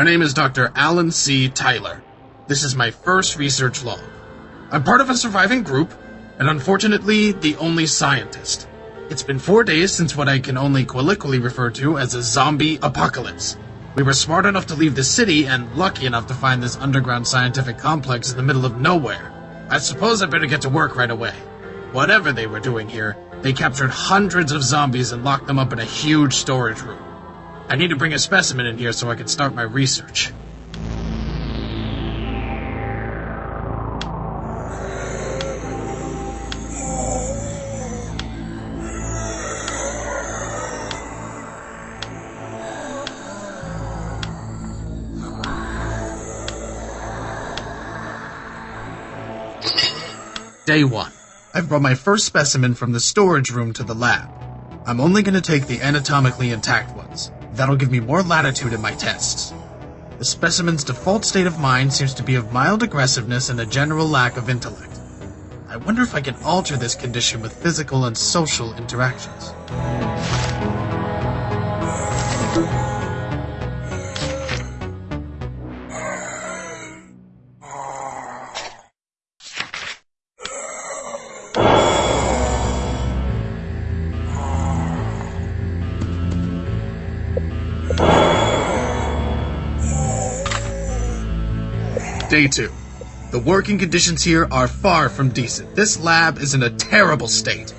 My name is Dr. Alan C. Tyler. This is my first research log. I'm part of a surviving group, and unfortunately, the only scientist. It's been four days since what I can only colloquially refer to as a zombie apocalypse. We were smart enough to leave the city and lucky enough to find this underground scientific complex in the middle of nowhere. I suppose I better get to work right away. Whatever they were doing here, they captured hundreds of zombies and locked them up in a huge storage room. I need to bring a specimen in here so I can start my research. Day 1. I've brought my first specimen from the storage room to the lab. I'm only going to take the anatomically intact ones. That'll give me more latitude in my tests. The specimen's default state of mind seems to be of mild aggressiveness and a general lack of intellect. I wonder if I can alter this condition with physical and social interactions. Day 2. The working conditions here are far from decent. This lab is in a terrible state.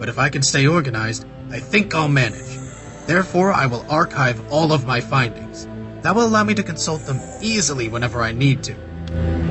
But if I can stay organized, I think I'll manage. Therefore, I will archive all of my findings. That will allow me to consult them easily whenever I need to.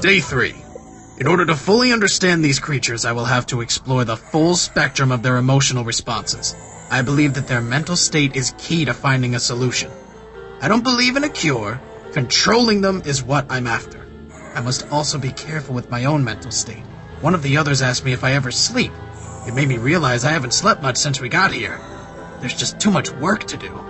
Day 3. In order to fully understand these creatures, I will have to explore the full spectrum of their emotional responses. I believe that their mental state is key to finding a solution. I don't believe in a cure. Controlling them is what I'm after. I must also be careful with my own mental state. One of the others asked me if I ever sleep. It made me realize I haven't slept much since we got here. There's just too much work to do.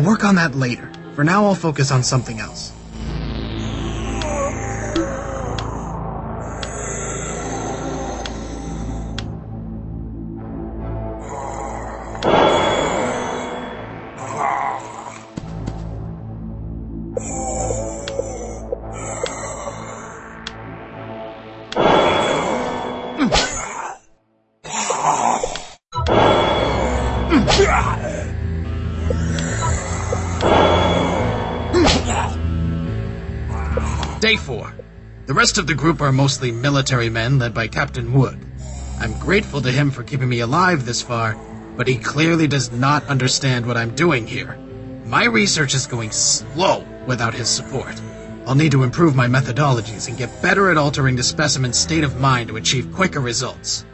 I'll work on that later. For now, I'll focus on something else. 4. The rest of the group are mostly military men led by Captain Wood. I'm grateful to him for keeping me alive this far, but he clearly does not understand what I'm doing here. My research is going slow without his support. I'll need to improve my methodologies and get better at altering the specimen's state of mind to achieve quicker results.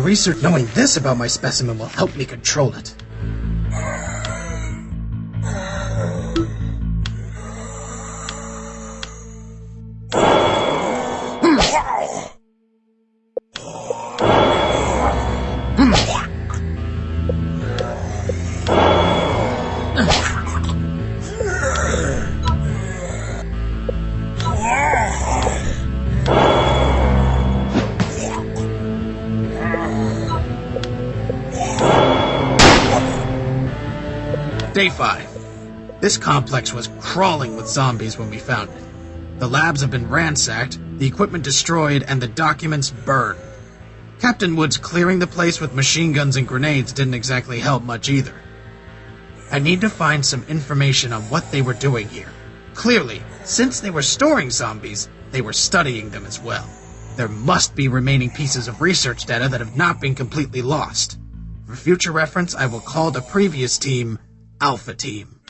Research knowing this about my specimen will help me control it. Day 5. This complex was crawling with zombies when we found it. The labs have been ransacked, the equipment destroyed, and the documents burned. Captain Woods clearing the place with machine guns and grenades didn't exactly help much either. I need to find some information on what they were doing here. Clearly, since they were storing zombies, they were studying them as well. There must be remaining pieces of research data that have not been completely lost. For future reference, I will call the previous team Alpha Team.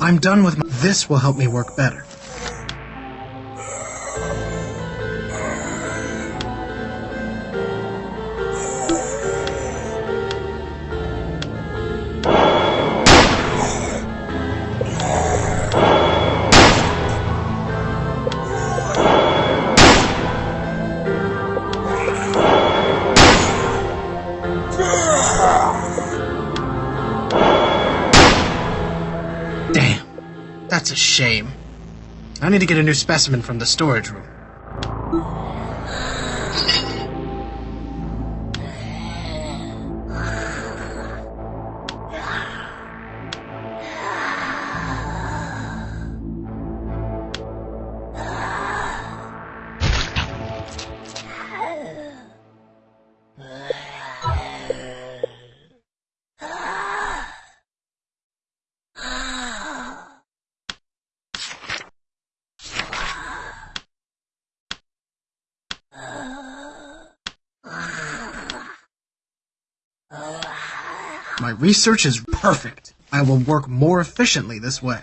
I'm done with This will help me work better. Need to get a new specimen from the storage room. My research is perfect. I will work more efficiently this way.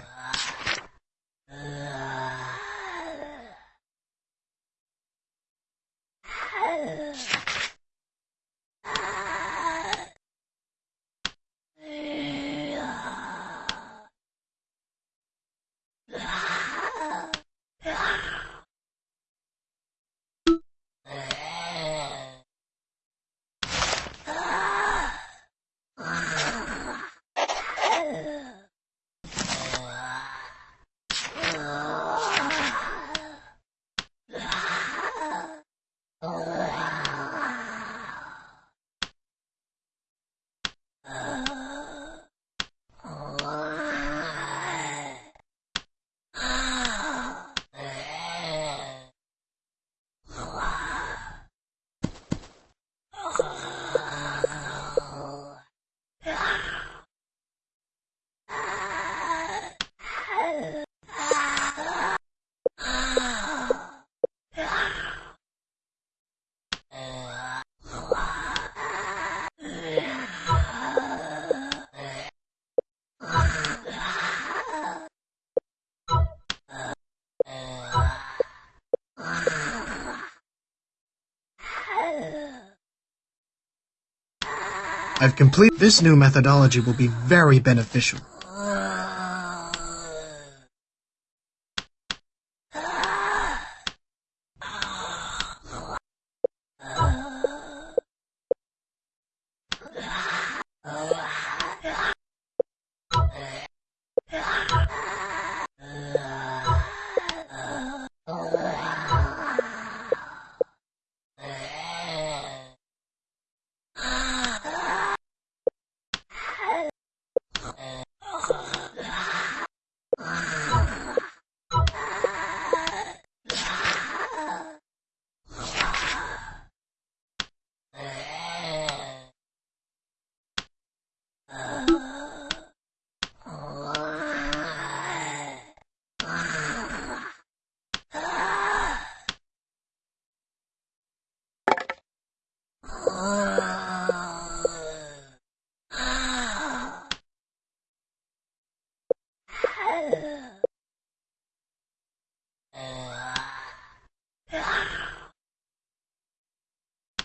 I've completed this new methodology will be very beneficial.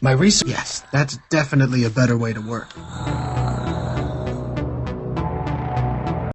My research. Yes, that's definitely a better way to work.